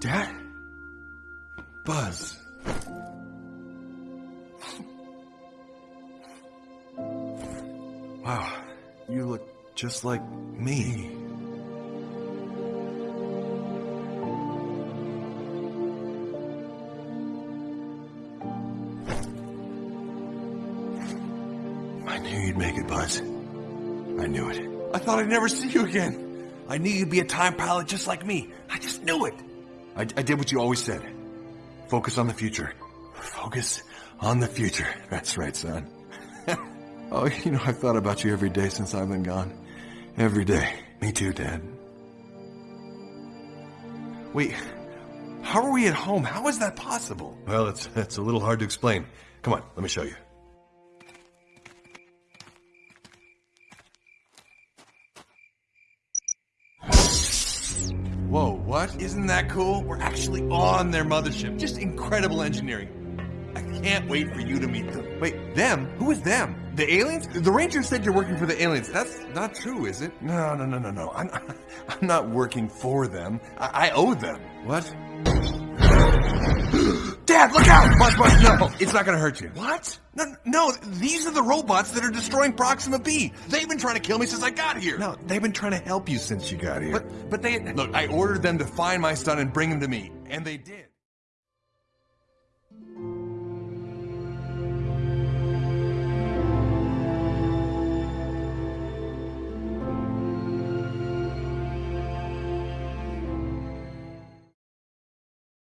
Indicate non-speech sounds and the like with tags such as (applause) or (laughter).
Dad? Buzz. Wow, you look just like me. I knew you'd make it, Buzz. I knew it. I thought I'd never see you again. I knew you'd be a time pilot just like me. I just knew it. I, I did what you always said. Focus on the future. Focus on the future. That's right, son. (laughs) oh, you know, I've thought about you every day since I've been gone. Every day. Me too, Dad. Wait, how are we at home? How is that possible? Well, it's, it's a little hard to explain. Come on, let me show you. Whoa, what? Isn't that cool? We're actually on their mothership. Just incredible engineering. I can't wait for you to meet them. Wait, them? Who is them? The aliens? The ranger said you're working for the aliens. That's not true, is it? No, no, no, no, no. I'm, (laughs) I'm not working for them. I, I owe them. What? Dad, look out! Buzz, Buzz, no! Oh, it's not gonna hurt you. What? No, no, these are the robots that are destroying Proxima B. They've been trying to kill me since I got here. No, they've been trying to help you since you got here. But, but they... Look, I ordered them to find my son and bring him to me. And they did.